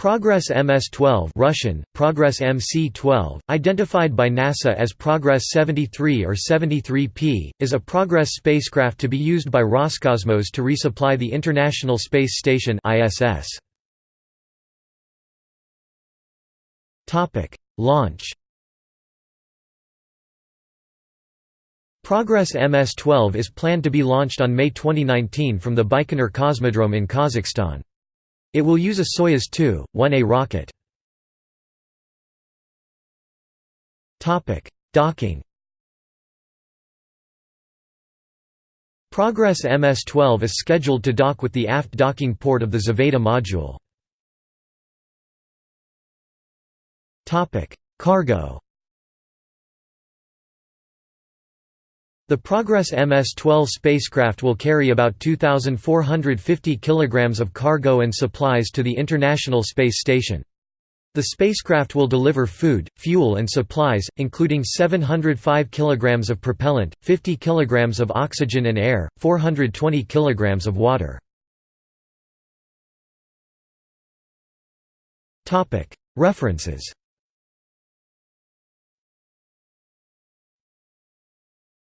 Progress MS-12 Russian, Progress MC-12, identified by NASA as Progress 73 or 73P, is a Progress spacecraft to be used by Roscosmos to resupply the International Space Station ISS. Launch Progress MS-12 is planned to be launched on May 2019 from the Baikonur Cosmodrome in Kazakhstan. It will use a Soyuz 2, 1A rocket. Docking Progress MS-12 is scheduled to dock with the aft docking port of the Zvezda module. Cargo The Progress MS-12 spacecraft will carry about 2,450 kg of cargo and supplies to the International Space Station. The spacecraft will deliver food, fuel and supplies, including 705 kg of propellant, 50 kg of oxygen and air, 420 kg of water. References